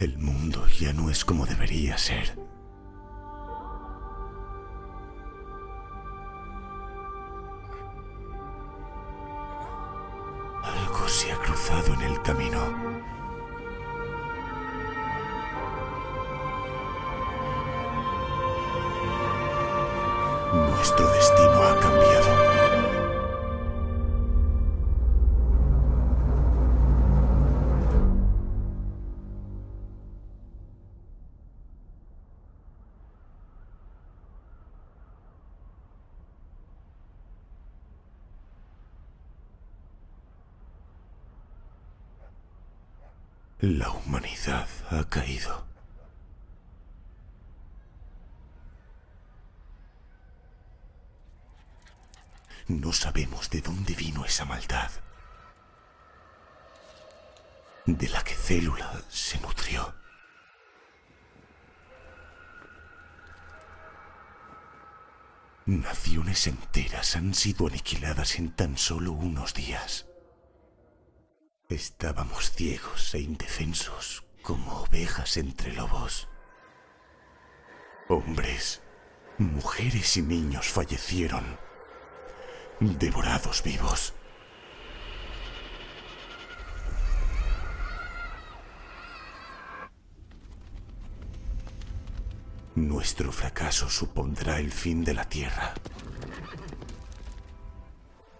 El mundo ya no es como debería ser. La humanidad ha caído. No sabemos de dónde vino esa maldad. De la que Célula se nutrió. Naciones enteras han sido aniquiladas en tan solo unos días. Estábamos ciegos e indefensos como ovejas entre lobos. Hombres, mujeres y niños fallecieron, devorados vivos. Nuestro fracaso supondrá el fin de la Tierra.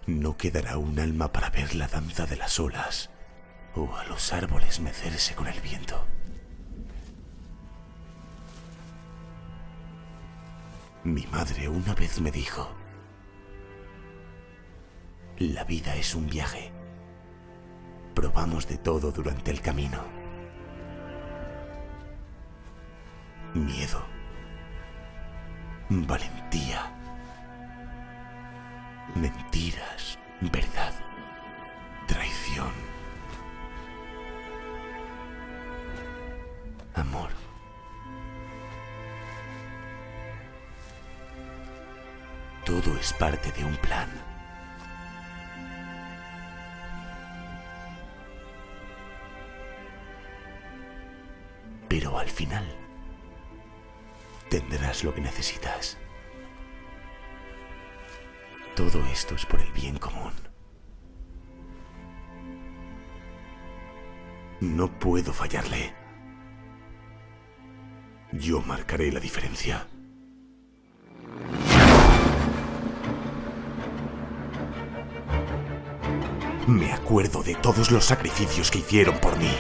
No quedará un alma para ver la danza de las olas o a los árboles mecerse con el viento. Mi madre una vez me dijo, la vida es un viaje. Probamos de todo durante el camino. Miedo. Valentía. Mentiras. Verdad. Parte de un plan. Pero al final tendrás lo que necesitas. Todo esto es por el bien común. No puedo fallarle. Yo marcaré la diferencia. Me acuerdo de todos los sacrificios que hicieron por mí.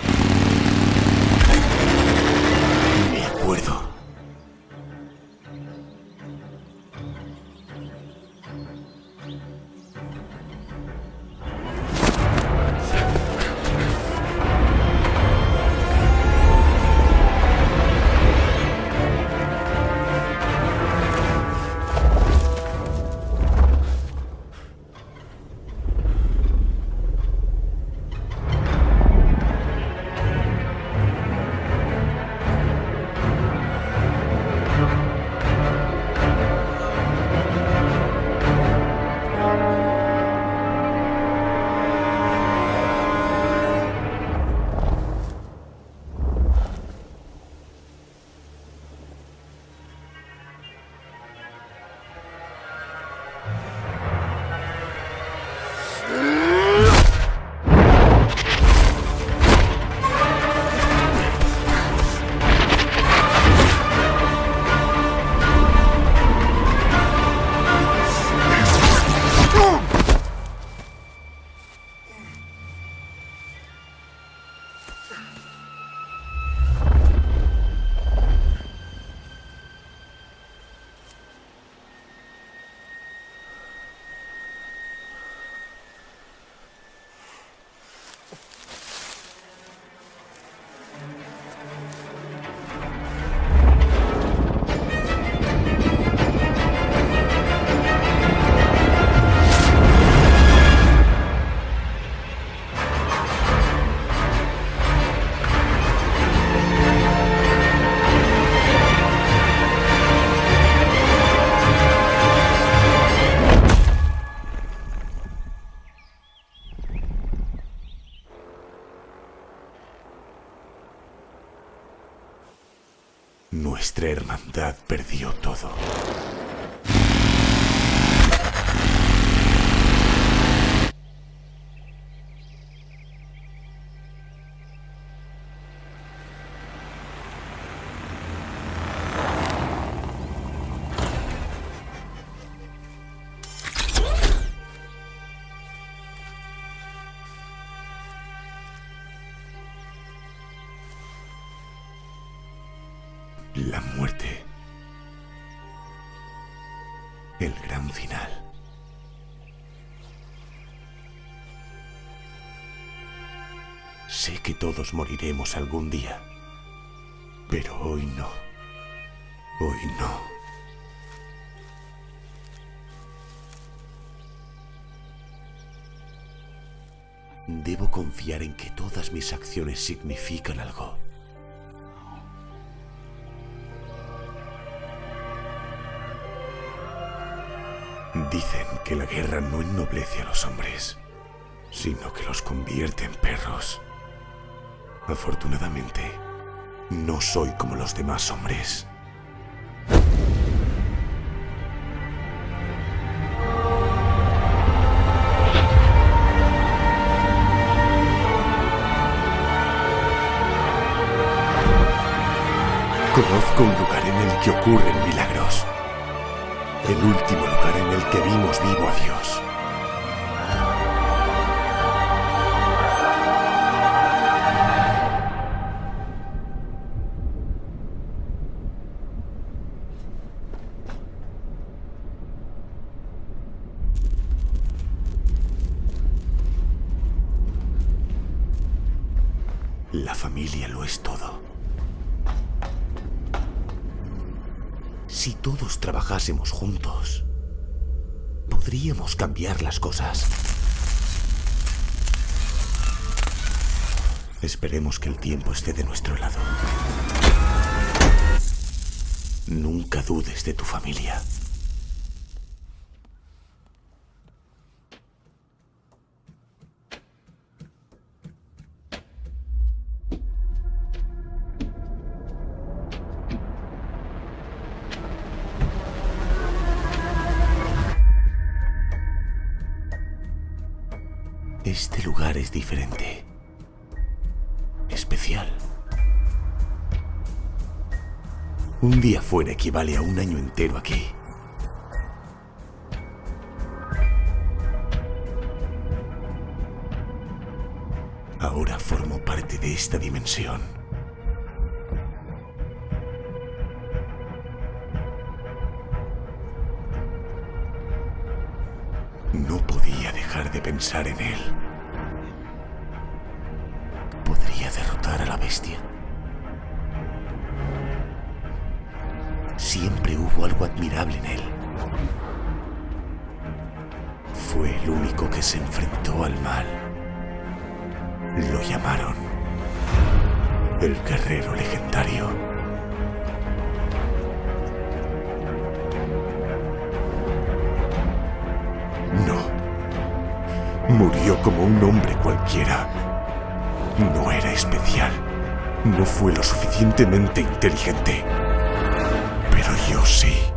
Final. Sé que todos moriremos algún día, pero hoy no. Hoy no. Debo confiar en que todas mis acciones significan algo. Dicen que la guerra no ennoblece a los hombres, sino que los convierte en perros. Afortunadamente, no soy como los demás hombres. Conozco un lugar en el que ocurren milagros. El último lugar en el que vimos vivo a Dios. La familia lo es todo. Si todos trabajásemos juntos, podríamos cambiar las cosas. Esperemos que el tiempo esté de nuestro lado. Nunca dudes de tu familia. Equivale a un año entero aquí. Ahora formo parte de esta dimensión. No podía dejar de pensar en él. ¿Podría derrotar a la bestia? Algo admirable en él. Fue el único que se enfrentó al mal. Lo llamaron el guerrero legendario. No. Murió como un hombre cualquiera. No era especial. No fue lo suficientemente inteligente. Pero yo sí.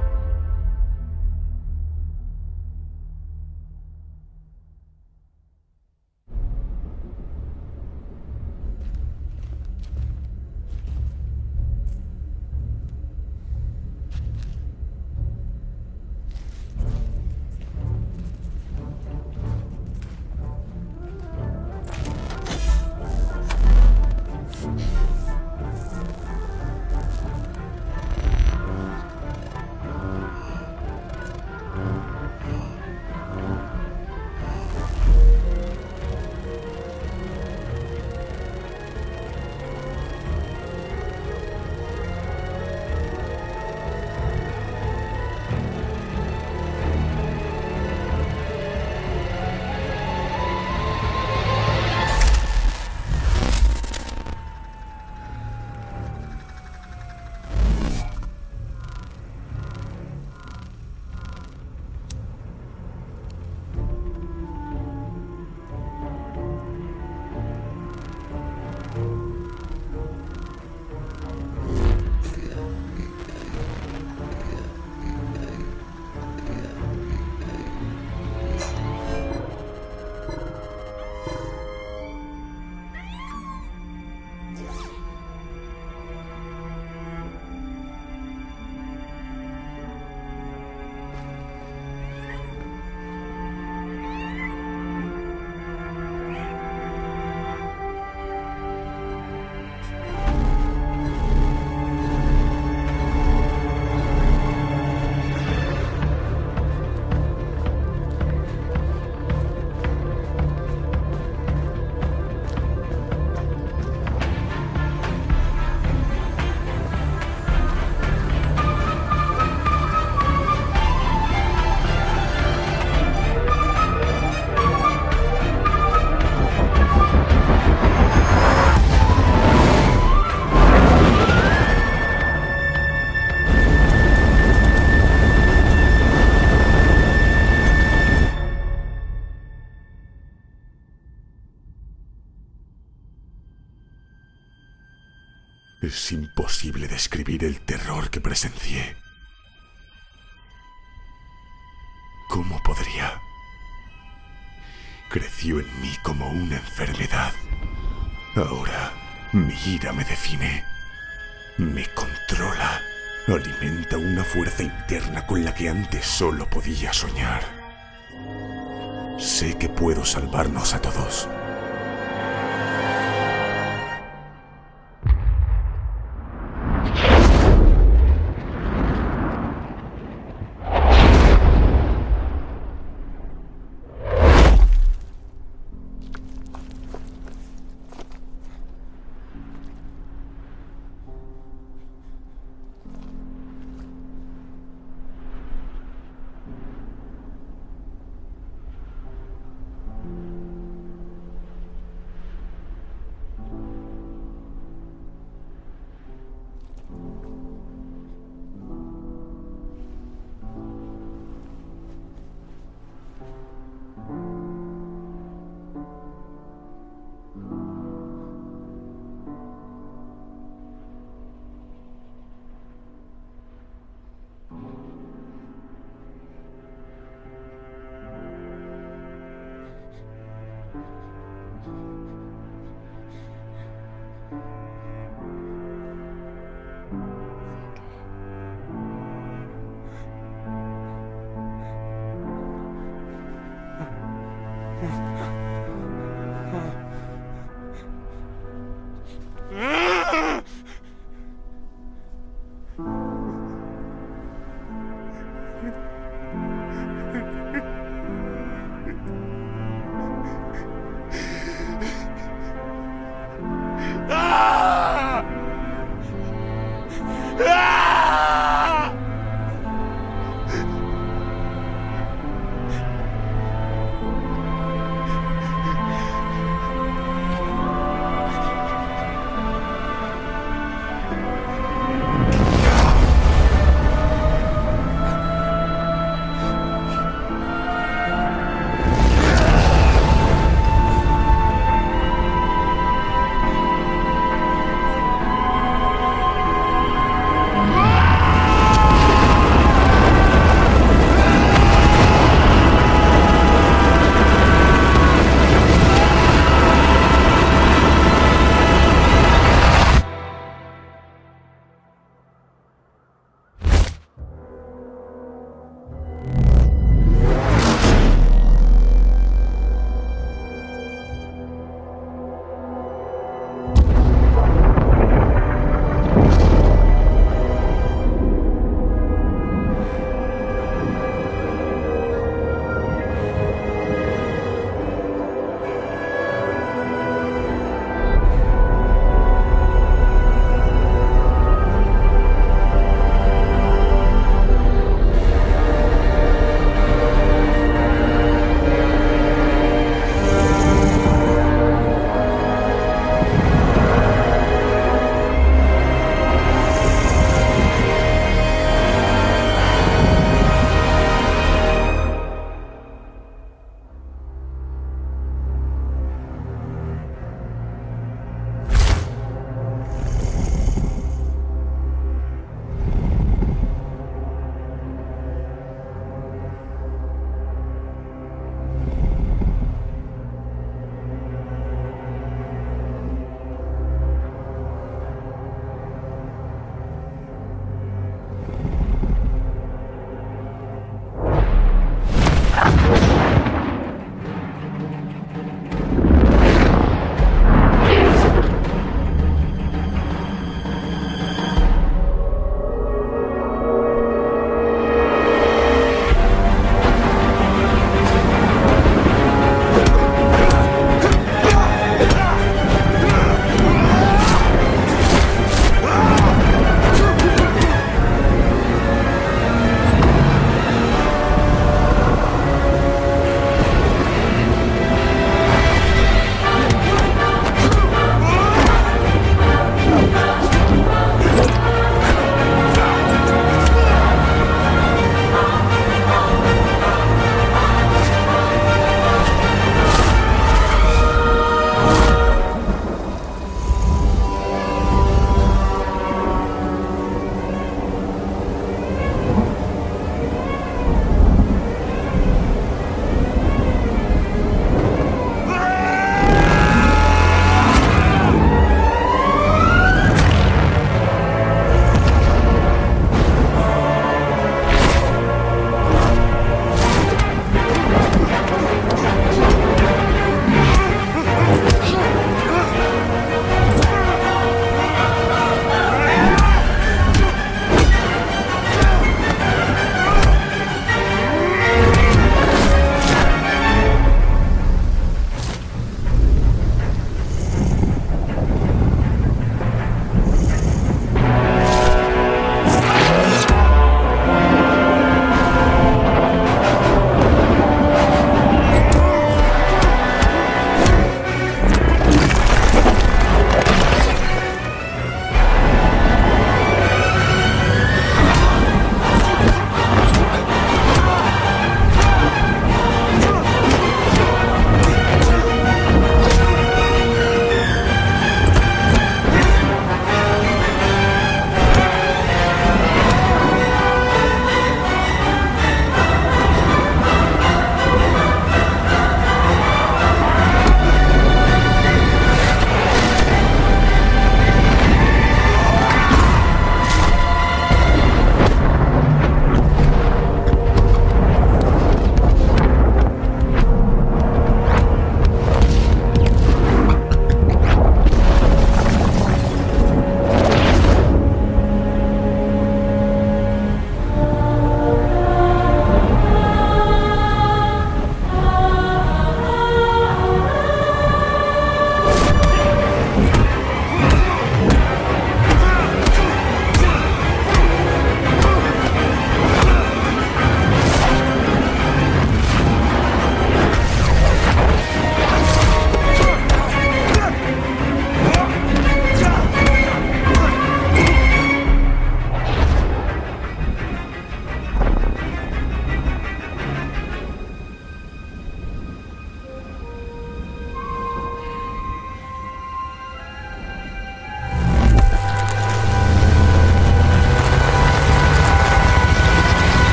Como una enfermedad. Ahora mi ira me define, me controla, alimenta una fuerza interna con la que antes solo podía soñar. Sé que puedo salvarnos a todos.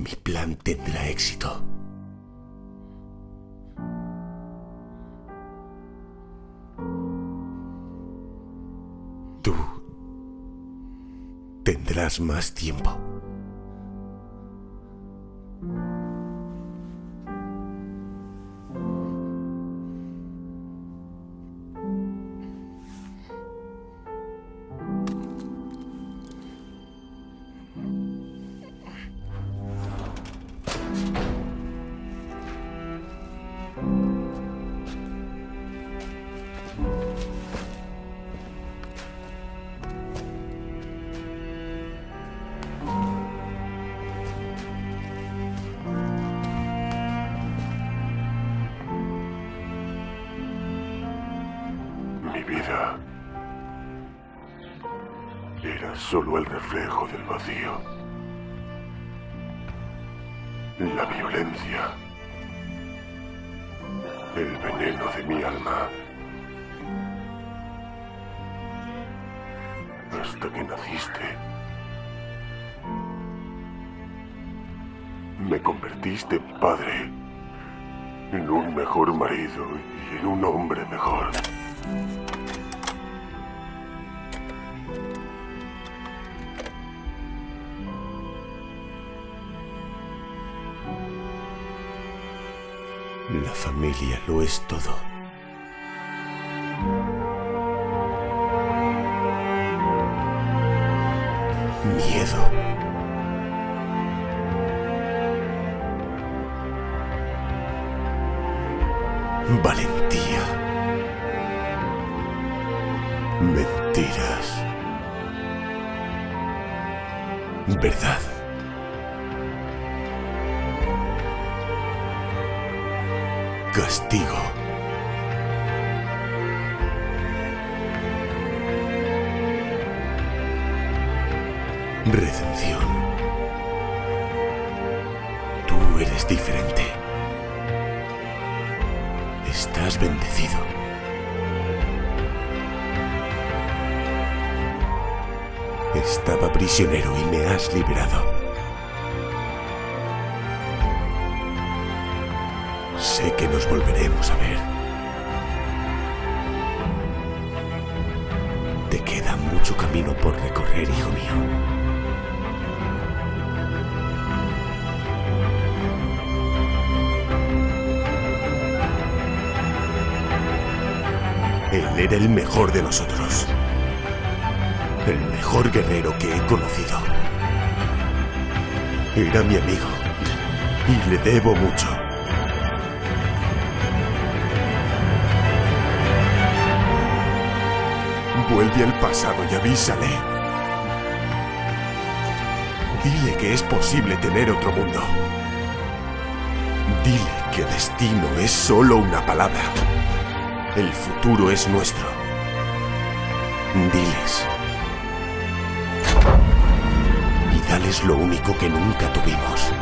Mi plan tendrá éxito. Tú tendrás más tiempo. El veneno de mi alma. Hasta que naciste. Me convertiste en padre. En un mejor marido y en un hombre mejor. Familia lo es todo. Castigo. Redención. Tú eres diferente. Estás bendecido. Estaba prisionero y me has liberado. Hijo mío. Él era el mejor de nosotros. El mejor guerrero que he conocido. Era mi amigo. Y le debo mucho. Vuelve al pasado y avísale. Dile que es posible tener otro mundo. Dile que destino es solo una palabra. El futuro es nuestro. Diles. Y dales lo único que nunca tuvimos.